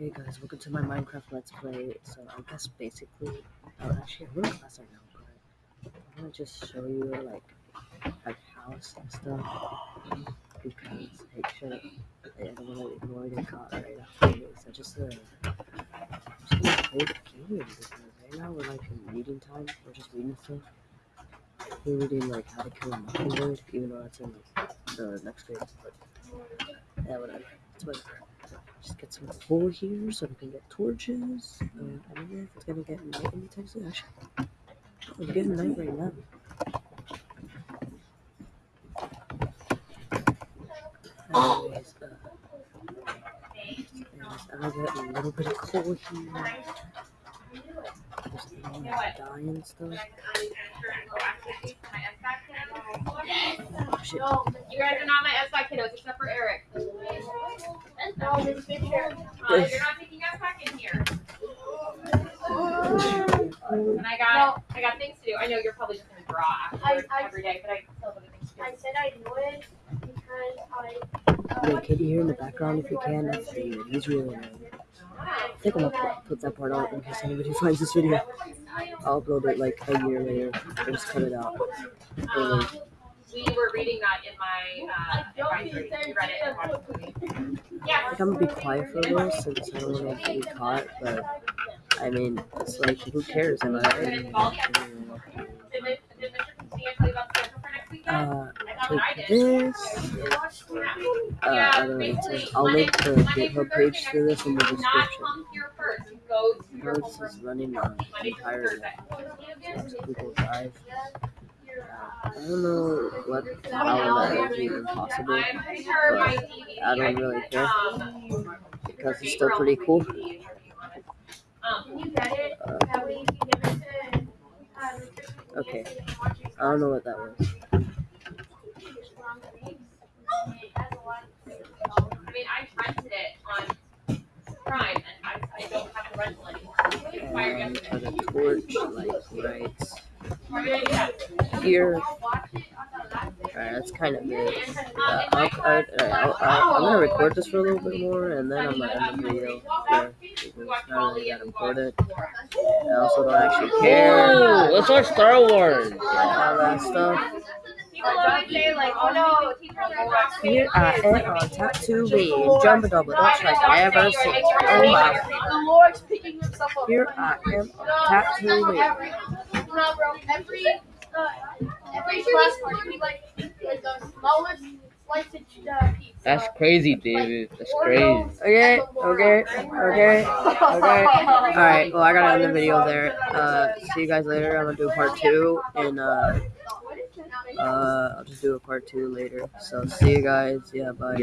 Hey guys, welcome to my Minecraft Let's Play. So I guess basically, oh actually I'm in class right now, but I'm gonna just show you like like house and stuff because like shit, I don't wanna ignore the caught right after. I just uh, just gonna play the game because right now we're like in reading time. We're just reading stuff. We're reading like how to kill a mockingbird, even though that's in the next grade. But yeah, whatever. It's whatever. Just get some coal here so we can get torches. Uh, I don't know if it's gonna get night anytime soon. Actually, it's getting night right now. Anyways, uh, I'm gonna get a little bit of coal here. Just and stuff. Oh, shit. You guys are not my S5 kiddos except for Eric. You're not taking S5 in here. And I got I got things to do. I know you're probably just I- I- every day, but I still have other things to do. I said I would because I. Wait, can you hear in the background if you can? That's He's really annoying. I think I'm gonna put, put that part out in case anybody finds this video. I'll upload it like a year later. I'll just cut it out. Um, we were reading that in my uh, advisory. We read it and watched the movie. I think I'm gonna be quiet for this since I don't want to get caught, but I mean, it's like, who cares? Am I? Did, Mr. Castillo tell you about the schedule for next weekend? Uh, I know I take did. this. Yeah. Uh, I don't know. I'll link the GitHub page for this in the description. come here first. Go to your this is running on entire. Google Drive. I don't know what how that is even possible but I don't really care because it's still pretty cool. That uh, Okay. I don't know what that was. I mean, I rented it on Prime and I, I don't have the rental anymore. Expired And a torch like right here. Alright, that's kind of it. Uh, I'll, I, I'm gonna record this for a little bit more and then I'm gonna end the video there it's not really that important. I also don't actually care. Oh, let's watch Star Wars. All that stuff. Here I am on Tatooine, Jumbo Double Dutch like I ever seen. Oh my. The Lord's picking himself up. Here I am. No, bro. Every uh, every class we like the smallest. That's crazy, David. That's crazy. Okay, okay, okay, okay. Alright, well I gotta end the video there. Uh, see you guys later. I'm gonna do part two and uh, uh, I'll just do a part two later. So see you guys. Yeah, bye.